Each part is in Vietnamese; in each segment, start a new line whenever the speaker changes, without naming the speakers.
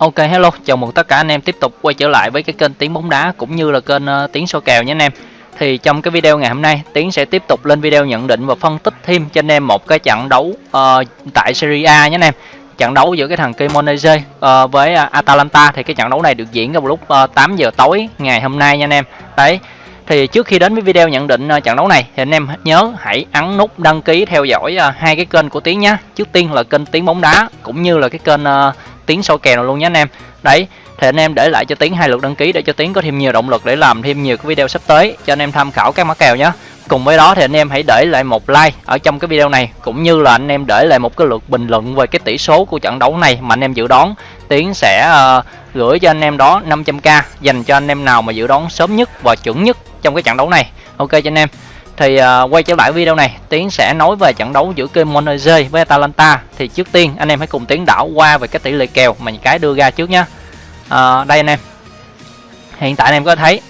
Ok hello, chào mừng tất cả anh em tiếp tục quay trở lại với cái kênh Tiếng bóng đá cũng như là kênh uh, Tiếng số kèo nhé anh em. Thì trong cái video ngày hôm nay, Tiến sẽ tiếp tục lên video nhận định và phân tích thêm cho anh em một cái trận đấu uh, tại Serie A nhé anh em. Trận đấu giữa cái thằng Cremonese uh, với uh, Atalanta thì cái trận đấu này được diễn vào lúc uh, 8 giờ tối ngày hôm nay nha anh em. Đấy. Thì trước khi đến với video nhận định uh, trận đấu này thì anh em nhớ hãy ấn nút đăng ký theo dõi uh, hai cái kênh của Tiến nhé. Trước tiên là kênh Tiếng bóng đá cũng như là cái kênh Tiến soi kèo luôn nhé anh em. Đấy, thì anh em để lại cho Tiến hai lượt đăng ký để cho Tiến có thêm nhiều động lực để làm thêm nhiều cái video sắp tới cho anh em tham khảo các mã kèo nhé. Cùng với đó thì anh em hãy để lại một like ở trong cái video này cũng như là anh em để lại một cái lượt bình luận về cái tỷ số của trận đấu này mà anh em dự đoán. Tiến sẽ uh, gửi cho anh em đó 500k dành cho anh em nào mà dự đoán sớm nhất và chuẩn nhất trong cái trận đấu này. Ok cho anh em thì uh, quay trở lại video này tiến sẽ nói về trận đấu giữa kênh Cremonese với Atalanta. Thì trước tiên anh em hãy cùng tiến đảo qua về cái tỷ lệ kèo mà những cái đưa ra trước nhé uh, à, đây anh em. Hiện tại anh em có thấy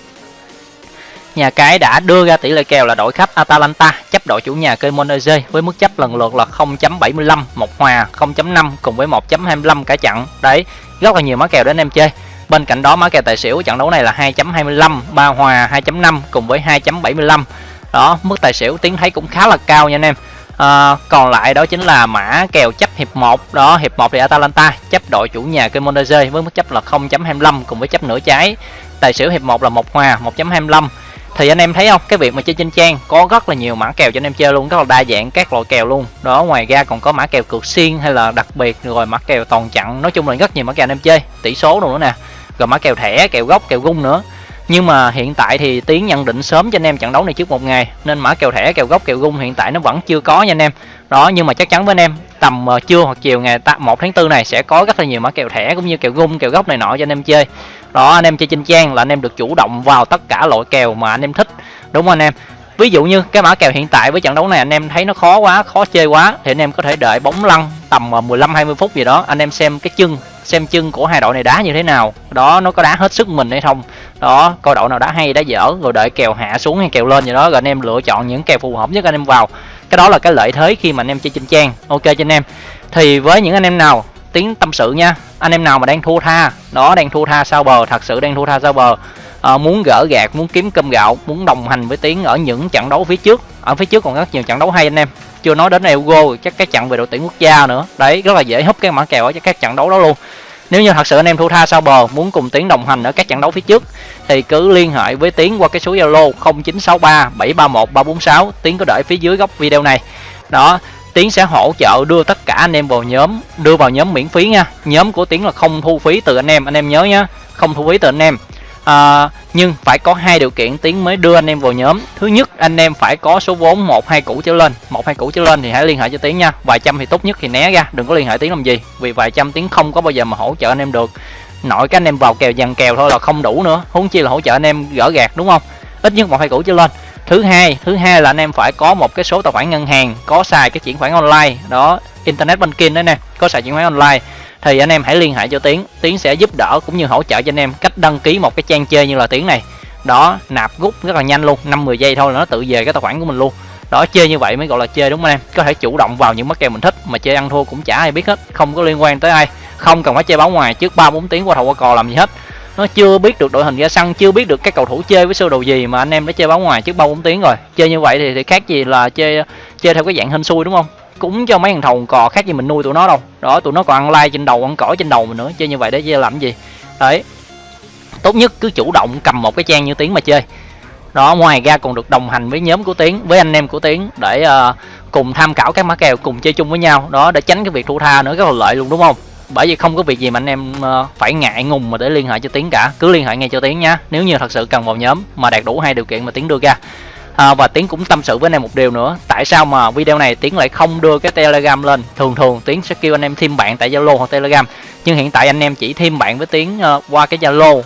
nhà cái đã đưa ra tỷ lệ kèo là đội khách Atalanta chấp đội chủ nhà kênh Cremonese với mức chấp lần lượt là 0.75 một hòa 0.5 cùng với 1.25 cả trận. Đấy rất là nhiều mã kèo để anh em chơi. Bên cạnh đó mã kèo tài xỉu trận đấu này là 2.25 ba hòa 2.5 cùng với 2.75 đó mức tài xỉu tiến thấy cũng khá là cao nha anh em. À, còn lại đó chính là mã kèo chấp hiệp 1 đó hiệp 1 thì Atalanta chấp đội chủ nhà Cremonese với mức chấp là 0.25 cùng với chấp nửa trái. Tài xỉu hiệp 1 là một hòa 1.25 thì anh em thấy không? Cái việc mà chơi trên trang có rất là nhiều mã kèo cho anh em chơi luôn rất là đa dạng các loại kèo luôn. Đó ngoài ra còn có mã kèo cược xiên hay là đặc biệt rồi mã kèo toàn chặn. Nói chung là rất nhiều mã kèo anh em chơi. Tỷ số nữa nè. Rồi mã kèo thẻ kèo gốc kèo gung nữa nhưng mà hiện tại thì tiến nhận định sớm cho anh em trận đấu này trước một ngày. Nên mã kèo thẻ kèo gốc kèo gung hiện tại nó vẫn chưa có nha anh em. Đó nhưng mà chắc chắn với anh em tầm uh, trưa hoặc chiều ngày 1 tháng 4 này sẽ có rất là nhiều mã kèo thẻ cũng như kèo gung kèo gốc này nọ cho anh em chơi. Đó anh em chơi trên trang là anh em được chủ động vào tất cả loại kèo mà anh em thích đúng không anh em? Ví dụ như cái mã kèo hiện tại với trận đấu này anh em thấy nó khó quá khó chơi quá thì anh em có thể đợi bóng lăn tầm ờ, 15 20 phút gì đó anh em xem cái chân xem chân của hai đội này đá như thế nào. Đó nó có đá hết sức mình hay không? Đó coi đội nào đá hay đá dở rồi đợi kèo hạ xuống hay kèo lên gì đó rồi anh em lựa chọn những kèo phù hợp nhất anh em vào. Cái đó là cái lợi thế khi mà anh em chơi trên trang. Ok cho anh em. Thì với những anh em nào tiếng tâm sự nha. Anh em nào mà đang thua tha đó đang thua tha sao bờ thật sự đang thua tha sao bờ. À, muốn gỡ gạt muốn kiếm cơm gạo muốn đồng hành với tiếng ở những trận đấu phía trước. Ở phía trước còn rất nhiều trận đấu hay anh em. Chưa nói đến Euro chắc cái trận về đội tuyển quốc gia nữa. Đấy rất là dễ húp cái mã kèo ở các trận đấu đó luôn nếu như thật sự anh em thu tha sao bờ muốn cùng tiến đồng hành ở các trận đấu phía trước thì cứ liên hệ với tiến qua cái số zalo 0963 731 346 tiến có đợi phía dưới góc video này. Đó tiến sẽ hỗ trợ đưa tất cả anh em vào nhóm đưa vào nhóm miễn phí nha. Nhóm của tiến là không thu phí từ anh em anh em nhớ nhá không thu phí từ anh em. À, nhưng phải có hai điều kiện tiến mới đưa anh em vào nhóm. Thứ nhất, anh em phải có số vốn một, hai củ trở lên. Một, hai củ trở lên thì hãy liên hệ cho tiến nha. Vài trăm thì tốt nhất thì né ra, đừng có liên hệ tiến làm gì. Vì vài trăm tiến không có bao giờ mà hỗ trợ anh em được. Nội các anh em vào kèo dàn kèo thôi là không đủ nữa. Huống chi là hỗ trợ anh em gỡ gạt đúng không? Ít nhất một, hai củ trở lên. Thứ hai thứ hai là anh em phải có một cái số tài khoản ngân hàng, có xài cái chuyển khoản online. Đó internet banking đấy nè có sàn chuyển khoán online. Thì anh em hãy liên hệ cho tiến. Tiến sẽ giúp đỡ cũng như hỗ trợ cho anh em cách đăng ký một cái trang chơi như là tiến này. Đó nạp rút rất là nhanh luôn năm 10 giây thôi là nó tự về cái tài khoản của mình luôn. Đó chơi như vậy mới gọi là chơi đúng không anh em? Có thể chủ động vào những mắc kèo mình thích mà chơi ăn thua cũng chả ai biết hết không có liên quan tới ai. Không cần phải chơi báo ngoài trước ba bốn tiếng qua thầu qua cò làm gì hết. Nó chưa biết được đội hình ra sân chưa biết được các cầu thủ chơi với sơ đồ gì mà anh em đã chơi báo ngoài trước ba bốn tiếng rồi. Chơi như vậy thì, thì khác gì là chơi chơi theo cái dạng hên xui đúng không? Cúng cho mấy thằng thầu cò khác gì mình nuôi tụi nó đâu. Đó tụi nó còn ăn lai trên đầu ăn cỏ trên đầu mình nữa chơi như vậy để chơi làm gì. Đấy. Tốt nhất cứ chủ động cầm một cái trang như tiếng mà chơi. Đó ngoài ra còn được đồng hành với nhóm của tiến với anh em của tiến để uh, cùng tham khảo các mã kèo cùng chơi chung với nhau. Đó để tránh cái việc thua tha nữa rất là lợi luôn đúng không? Bởi vì không có việc gì mà anh em uh, phải ngại ngùng mà để liên hệ cho tiến cả. Cứ liên hệ ngay cho tiến nhá. Nếu như thật sự cần vào nhóm mà đạt đủ hai điều kiện mà tiến đưa ra à, và tiến cũng tâm sự với anh em một điều nữa. Tại sao mà video này tiến lại không đưa cái telegram lên? Thường thường tiến sẽ kêu anh em thêm bạn tại zalo hoặc telegram. Nhưng hiện tại anh em chỉ thêm bạn với tiến uh, qua cái zalo.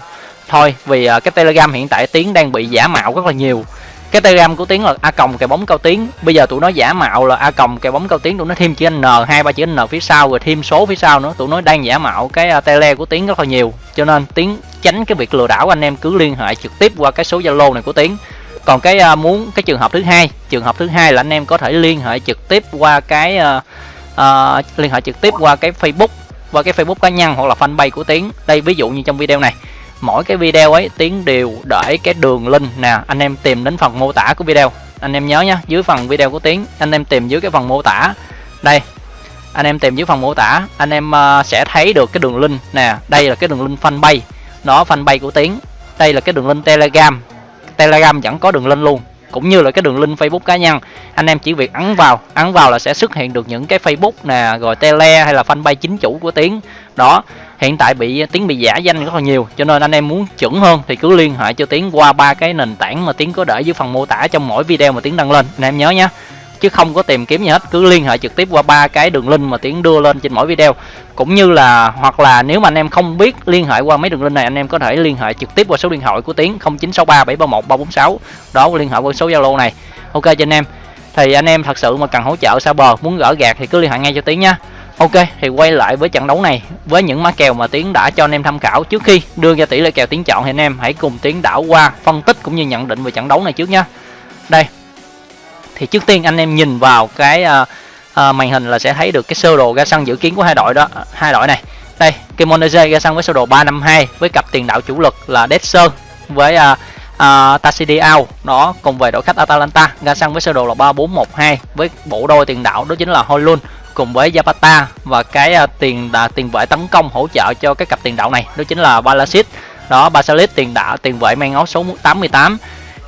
Thôi vì uh, cái telegram hiện tại tiến đang bị giả mạo rất là nhiều. Cái telegram của tiến là a còng cái bóng cao tiến. Bây giờ tụi nó giả mạo là a còng cái bóng cao tiến. Tụi nó thêm chữ n hai ba chữ n phía sau rồi thêm số phía sau nữa. Tụi nó đang giả mạo cái ờ, tele của tiến rất là nhiều. Cho nên tiến tránh cái việc lừa đảo anh em cứ liên hệ trực tiếp qua cái số zalo này của tiến còn cái uh, muốn cái trường hợp thứ hai trường hợp thứ hai là anh em có thể liên hệ trực tiếp qua cái uh, uh, liên hệ trực tiếp qua cái facebook qua cái Facebook cá nhân hoặc là fanpage của Tiến. Đây ví dụ như trong video này mỗi cái video ấy Tiến đều để cái đường link nè anh em tìm đến phần mô tả của video. Anh em nhớ nhá dưới phần video của Tiến anh em tìm dưới cái phần mô tả. Đây anh em tìm dưới phần mô tả anh em uh, sẽ thấy được cái đường link nè. Đây là cái đường link fanpage đó fanpage của Tiến. Đây là cái đường link Telegram. Telegram vẫn có đường link luôn, cũng như là cái đường link Facebook cá nhân. Anh em chỉ việc ấn vào ấn vào là sẽ xuất hiện được những cái Facebook nè, rồi tele hay là fanpage chính chủ của Tiến. Đó, hiện tại bị, Tiến bị giả danh rất là nhiều, cho nên anh em muốn chuẩn hơn thì cứ liên hệ cho Tiến qua ba cái nền tảng mà Tiến có để dưới phần mô tả trong mỗi video mà Tiến đăng lên. Anh em nhớ nhé chứ không có tìm kiếm gì hết. Cứ liên hệ trực tiếp qua ba cái đường link mà tiến đưa lên trên mỗi video. Cũng như là, hoặc là nếu mà anh em không biết liên hệ qua mấy đường link này, anh em có thể liên hệ trực tiếp qua số điện thoại của tiến 0963 731 346 đó, liên hệ qua số zalo này. Ok, cho anh em. Thì anh em thật sự mà cần hỗ trợ xa bờ, muốn gỡ gạt thì cứ liên hệ ngay cho tiến nha ok, thì quay lại với trận đấu này. Với những má kèo mà tiến đã cho anh em tham khảo, trước khi đưa ra tỷ lệ kèo tiến chọn thì anh em hãy cùng tiến đảo qua phân tích cũng như nhận định về trận đấu này trước nha đây thì trước tiên anh em nhìn vào cái uh, uh, màn hình là sẽ thấy được cái sơ đồ ga xăng dự kiến của hai đội đó hai đội này. Đây Kemonese ga xăng với sơ đồ 352 với cặp tiền đạo chủ lực là Dexter với uh, uh, Tassidiao đó cùng về đội khách Atalanta ga xăng với sơ đồ là 3412 với bộ đôi tiền đạo đó chính là holun cùng với Zapata và cái uh, tiền uh, tiền vệ tấn công hỗ trợ cho cái cặp tiền đạo này đó chính là Balasit đó Basalit tiền đạo tiền vệ mang áo số 88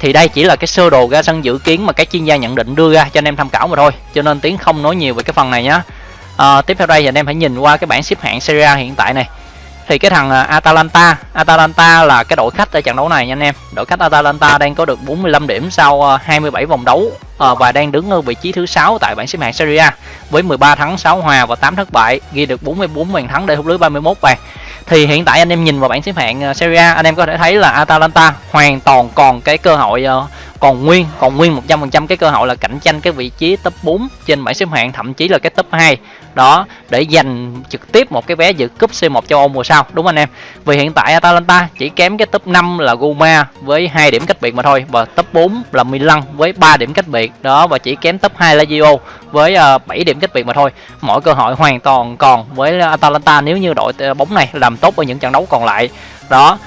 thì đây chỉ là cái sơ đồ ra sân dự kiến mà các chuyên gia nhận định đưa ra cho anh em tham khảo mà thôi. Cho nên tiến không nói nhiều về cái phần này nhé à, ờ, tiếp theo đây thì anh em hãy nhìn qua cái bảng xếp hạng Serie A hiện tại này. Thì cái thằng à, Atalanta Atalanta là cái đội khách ở trận đấu này nha anh em. Đội khách Atalanta đang có được 45 điểm sau ờ, 27 vòng đấu à, và đang đứng ở vị trí thứ sáu tại bảng xếp hạng Serie A. Với 13 thắng 6 hòa và 8 thất bại ghi được 44 bàn thắng để hút lưới 31 bàn. Thì hiện tại anh em nhìn vào bảng xếp hạng ờ, Serie A anh em có thể thấy là Atalanta hoàn toàn còn cái cơ hội ờ, còn nguyên còn nguyên 100% cái cơ hội là cạnh tranh cái vị trí top 4 trên bảng xếp hạng thậm chí là cái top 2 đó để giành trực tiếp một cái vé dự cúp C1 châu Âu mùa sau, đúng không anh em? Vì hiện tại Atalanta chỉ kém cái top 5 là Roma với hai điểm cách biệt mà thôi và top 4 là Milan với 3 điểm cách biệt, đó, và chỉ kém top 2 là Lazio với ờ, 7 điểm cách biệt mà thôi. Mọi cơ hội hoàn toàn còn với Atalanta nếu như đội ờ, bóng này làm tốt ở những trận đấu còn lại. Đó,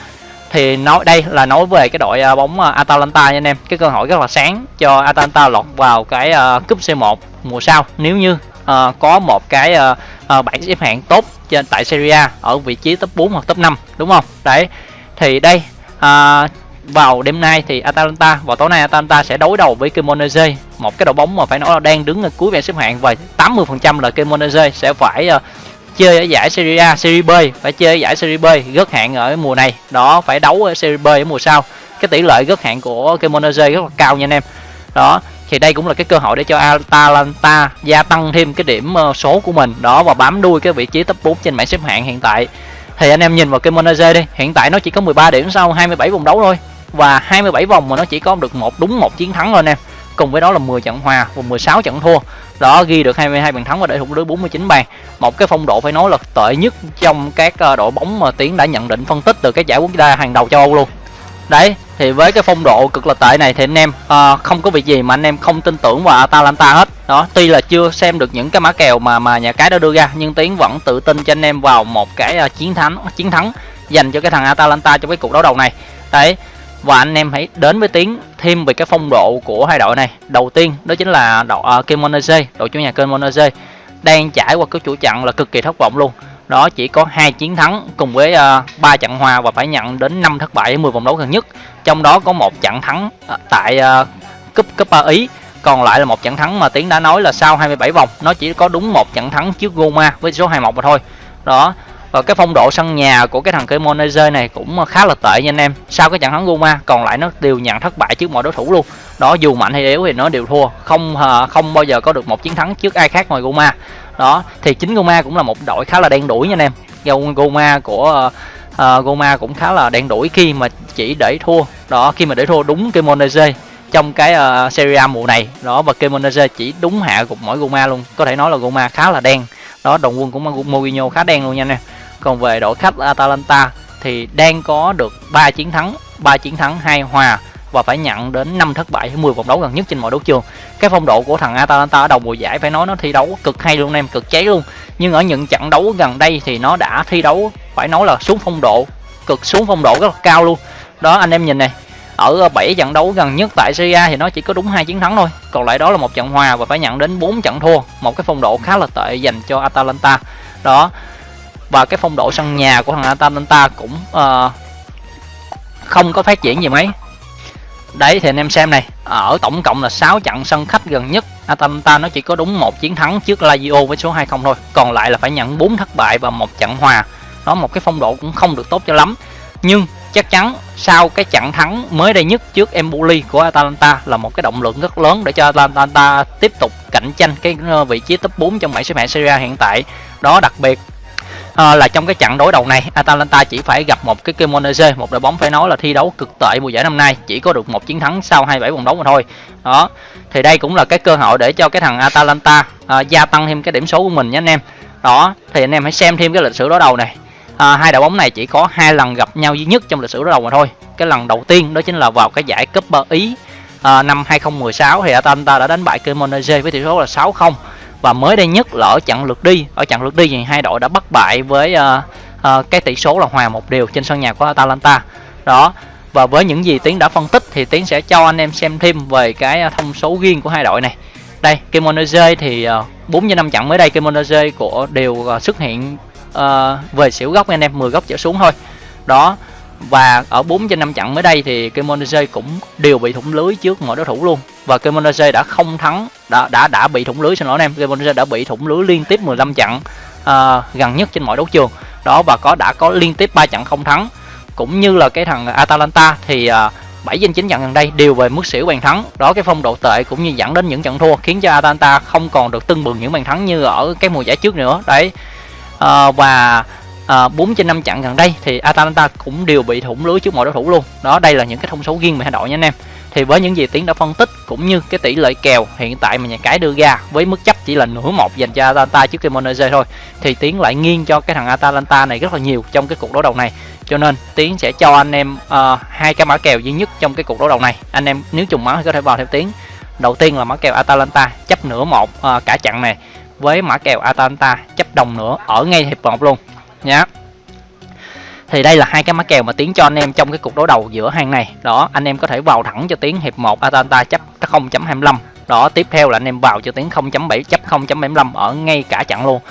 thì nói, đây là nói về cái đội ờ, bóng Atalanta nha anh em. Cái cơ hội rất là sáng cho Atalanta lọt vào cái cúp C1 mùa sau. Nếu như uh, có một cái uh, uh, bảng xếp hạng tốt trên tại Serie A ở vị trí top 4 hoặc top 5 đúng không? Đấy thì đây uh, vào đêm nay thì Atalanta vào tối nay Atalanta sẽ đối đầu với Cremonese. Một cái đội bóng mà phải nói là đang đứng ở cuối bảng xếp hạng và 80% là Cremonese sẽ phải uh, chơi ở giải Serie A, Serie B phải chơi ở giải Serie B gớt hạng ở mùa này. Đó phải đấu ở Serie B ở mùa sau. Cái tỷ lệ gớt hạng của Cremonese rất là cao nha anh em. Đó thì đây cũng là cái cơ hội để cho Atalanta gia tăng thêm cái điểm ờ, số của mình. Đó, và bám đuôi cái vị trí top 4 trên bảng xếp hạng hiện tại. Thì anh em nhìn vào cái Cremonese đi. Hiện tại nó chỉ có 13 điểm sau 27 vòng đấu thôi. Và 27 vòng mà nó chỉ có được một đúng một chiến thắng thôi anh em. Cùng với đó là 10 trận hòa và 16 trận thua. Đó, ghi được 22 bàn thắng và để thủng lưới 49 bàn. Một cái phong độ phải nói là tệ nhất trong các ờ, đội bóng mà tiến đã nhận định phân tích từ các giải quốc gia hàng đầu châu Âu luôn đấy thì với cái phong độ cực là tệ này thì anh em uh, không có việc gì mà anh em không tin tưởng vào Atalanta hết. Đó tuy là chưa xem được những cái mã kèo mà mà nhà cái đã đưa ra nhưng tiến vẫn tự tin cho anh em vào một cái uh, chiến thắng chiến thắng dành cho cái thằng Atalanta trong cái cuộc đấu đầu này. Đấy và anh em hãy đến với tiến thêm về cái phong độ của hai đội này. Đầu tiên đó chính là đội ờ, uh, Kemonese đội chủ nhà Kemonese đang trải qua cái chuỗi trận là cực kỳ thất vọng luôn đó chỉ có hai chiến thắng cùng với ờ, ba uh, trận hòa và phải nhận đến 5 thất bại ở 10 vòng đấu gần nhất. Trong đó có một trận thắng ờ, tại ờ, uh, cúp cúp ba ý. Còn lại là một trận thắng mà tiến đã nói là sau 27 vòng nó chỉ có đúng một trận thắng trước Goma với số 21 mà thôi. Đó và cái phong độ sân nhà của cái thằng Cremonese này cũng khá là tệ nha anh em. Sau cái trận thắng Roma còn lại nó đều nhận thất bại trước mọi đối thủ luôn. Đó dù mạnh hay yếu thì nó đều thua. Không không bao giờ có được một chiến thắng trước ai khác ngoài Roma đó thì chính goma cũng là một đội khá là đen đuổi nha anh em. Goma của uh, Goma cũng khá là đen đuổi khi mà chỉ để thua. Đó khi mà để thua đúng Cremonese trong cái uh, Serie A mùa này. Đó và Kemonese chỉ đúng hạ gục mỗi goma luôn. Có thể nói là goma khá là đen. Đó đồng quân cũng Mourinho khá đen luôn nha anh em. Còn về đội khách Atalanta thì đang có được 3 chiến thắng 3 chiến thắng hai hòa và phải nhận đến 5 thất bại 10 vòng đấu gần nhất trên mọi đấu trường. Cái phong độ của thằng Atalanta ở đầu mùa giải phải nói nó thi đấu cực hay luôn em cực cháy luôn. Nhưng ở những trận đấu gần đây thì nó đã thi đấu phải nói là xuống phong độ cực xuống phong độ rất là cao luôn. Đó anh em nhìn này ở 7 trận đấu gần nhất tại Serie A thì nó chỉ có đúng hai chiến thắng thôi. Còn lại đó là một trận hòa và phải nhận đến 4 trận thua. Một cái phong độ khá là tệ dành cho Atalanta. Đó và cái phong độ sân nhà của thằng Atalanta cũng uh, không có phát triển gì mấy đấy, thì anh em xem này. Ở tổng cộng là 6 trận sân khách gần nhất. Atalanta nó chỉ có đúng một chiến thắng trước Lazio với số 20 thôi. Còn lại là phải nhận 4 thất bại và một trận hòa. Đó, một cái phong độ cũng không được tốt cho lắm. Nhưng chắc chắn sau cái trận thắng mới đây nhất trước Empoli của Atalanta là một cái động lực rất lớn để cho Atalanta tiếp tục cạnh tranh cái ờ, vị trí top 4 trong bảng xếp hạng Serie A hiện tại. Đó, đặc biệt à, là trong cái trận đối đầu này Atalanta chỉ phải gặp một cái Cremonese một đội bóng phải nói là thi đấu cực tệ mùa giải năm nay chỉ có được một chiến thắng sau 27 vòng đấu mà thôi. Đó thì đây cũng là cái cơ hội để cho cái thằng Atalanta à, gia tăng thêm cái điểm số của mình nhé anh em. Đó thì anh em hãy xem thêm cái lịch sử đối đầu này. À, hai đội bóng này chỉ có hai lần gặp nhau duy nhất trong lịch sử đối đầu mà thôi. Cái lần đầu tiên đó chính là vào cái giải cúp ý à, năm 2016 thì Atalanta đã đánh bại Cremonese với tỷ số là 6-0 và mới đây nhất là ở trận lượt đi. Ở trận lượt đi thì hai đội đã bất bại với uh, uh, cái tỷ số là hòa một đều trên sân nhà của Atalanta. Đó. Và với những gì tiến đã phân tích thì tiến sẽ cho anh em xem thêm về cái ờ, thông số riêng của hai đội này. Đây Kimonoze thì uh, 4 trên 5 trận mới đây Kimonoze của đều uh, xuất hiện uh, về xỉu góc. Anh em 10 góc trở xuống thôi. Đó và ở 4 trên 5 trận mới đây thì Kemonese cũng đều bị thủng lưới trước mọi đối thủ luôn. Và Kemonese đã không thắng đã đã đã bị thủng lưới xin lỗi anh em. Kemonese đã bị thủng lưới liên tiếp 15 trận à, gần nhất trên mọi đấu trường. Đó và có đã có liên tiếp 3 trận không thắng. Cũng như là cái thằng Atalanta thì ờ, à, 7 trên 9 trận gần đây đều về mức xỉu bàn thắng. Đó cái phong độ tệ cũng như dẫn đến những trận thua khiến cho Atalanta không còn được tưng bừng những bàn thắng như ở cái mùa giải trước nữa. Đấy à, và Ờ, à, 4 trên 5 trận gần đây thì Atalanta cũng đều bị thủng lưới trước mọi đối thủ luôn. Đó đây là những cái thông số riêng về hai đội nha anh em. Thì với những gì tiến đã phân tích cũng như cái tỷ lệ kèo hiện tại mà nhà cái đưa ra với mức chấp chỉ là nửa một dành cho Atalanta trước Cremonese thôi thì tiến lại nghiêng cho cái thằng Atalanta này rất là nhiều trong cái cuộc đối đầu này. Cho nên tiến sẽ cho anh em uh, hai cái mã kèo duy nhất trong cái cuộc đối đầu này. Anh em nếu trùng máu thì có thể vào theo tiến. Đầu tiên là mã kèo Atalanta chấp nửa một uh, cả trận này với mã kèo Atalanta chấp đồng nữa ở ngay hiệp một luôn nhá thì đây là hai cái mã kèo mà tiến cho anh em trong cái cuộc đối đầu giữa hàng này. Đó, anh em có thể vào thẳng cho tiến hiệp 1 Atalanta chấp 0.25 đó, tiếp theo là anh em vào cho tiến 0.7 chấp 0.75 ở ngay cả chặn luôn.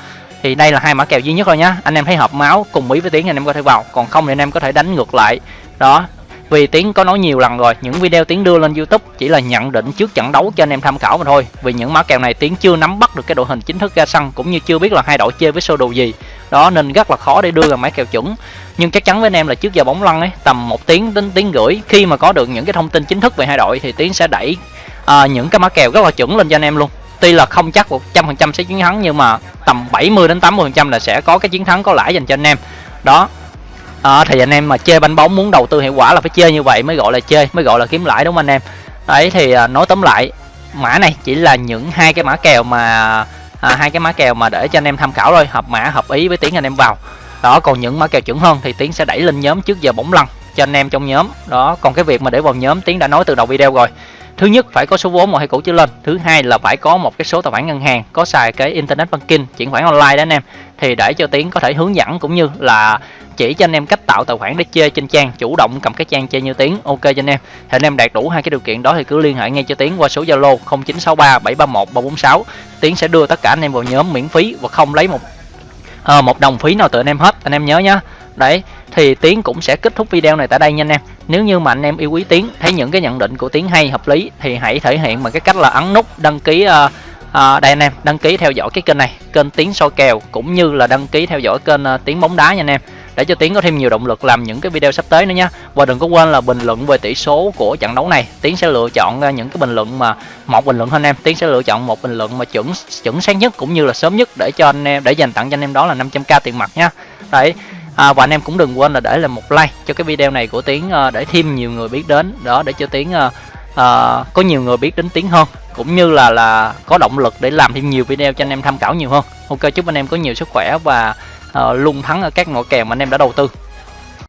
Thì đây là hai mã kèo duy nhất thôi nhá. Anh em thấy hợp máu cùng ý với tiến anh em có thể vào. Còn không thì anh em có thể đánh ngược lại. Đó, vì tiến có nói nhiều lần rồi, những video tiến đưa lên youtube chỉ là nhận định trước trận đấu cho anh em tham khảo mà thôi. Vì những mã kèo này tiến chưa nắm bắt được cái đội hình chính thức ra sân, cũng như chưa biết là hai đội chơi với sơ đồ gì đó nên rất là khó để đưa ra máy kèo chuẩn. Nhưng chắc chắn với anh em là trước giờ bóng lăn ấy tầm một tiếng đến tiếng rưỡi khi mà có được những cái thông tin chính thức về hai đội thì tiến sẽ đẩy à, những cái mã kèo rất là chuẩn lên cho anh em luôn. Tuy là không chắc một trăm phần trăm sẽ chiến thắng nhưng mà tầm 70 đến 80 phần trăm là sẽ có cái chiến thắng có lãi dành cho anh em. Đó. À, thì anh em mà chơi bánh bóng muốn đầu tư hiệu quả là phải chơi như vậy mới gọi là chơi mới gọi là kiếm lãi đúng không anh em? Đấy thì à, nói tóm lại mã này chỉ là những hai cái mã kèo mà à, hai cái mã kèo mà để cho anh em tham khảo thôi hợp mã hợp ý với tiếng anh em vào. Đó còn những mã kèo chuẩn hơn thì tiến sẽ đẩy lên nhóm trước giờ bóng lăn cho anh em trong nhóm. Đó còn cái việc mà để vào nhóm tiến đã nói từ đầu video rồi thứ nhất phải có số vốn một hai củ trở lên. Thứ hai là phải có một cái số tài khoản ngân hàng có xài cái internet banking chuyển khoản online đó anh em. Thì để cho tiến có thể hướng dẫn cũng như là chỉ cho anh em cách tạo tài khoản để chơi trên trang chủ động cầm cái trang chơi như tiến ok cho anh em. Thì anh em đạt đủ hai cái điều kiện đó thì cứ liên hệ ngay cho tiến qua số zalo 0963 731 346 tiến sẽ đưa tất cả anh em vào nhóm miễn phí và không lấy một à, một đồng phí nào từ anh em hết. Anh em nhớ nhá. Đấy thì tiến cũng sẽ kết thúc video này tại đây nha anh em. Nếu như mà anh em yêu quý tiến thấy những cái nhận định của tiến hay hợp lý thì hãy thể hiện bằng cái cách là ấn nút đăng ký uh, à, đây anh em đăng ký theo dõi cái kênh này kênh tiến soi kèo cũng như là đăng ký theo dõi kênh uh, tiến bóng đá nha anh em. Để cho tiến có thêm nhiều động lực làm những cái video sắp tới nữa nha. Và đừng có quên là bình luận về tỷ số của trận đấu này tiến sẽ lựa chọn uh, những cái bình luận mà một bình luận thôi anh em. Tiến sẽ lựa chọn một bình luận mà chuẩn chuẩn xác nhất cũng như là sớm nhất để cho anh em để dành tặng cho anh em đó là 500k tiền mặt nha. Đấy à, và anh em cũng đừng quên là để là một like cho cái video này của tiến uh, để thêm nhiều người biết đến. Đó để cho tiến uh, uh, có nhiều người biết đến tiến hơn. Cũng như là là có động lực để làm thêm nhiều video cho anh em tham khảo nhiều hơn. Ok chúc anh em có nhiều sức khỏe và uh, luôn thắng ở các nội kèo mà anh em đã đầu tư.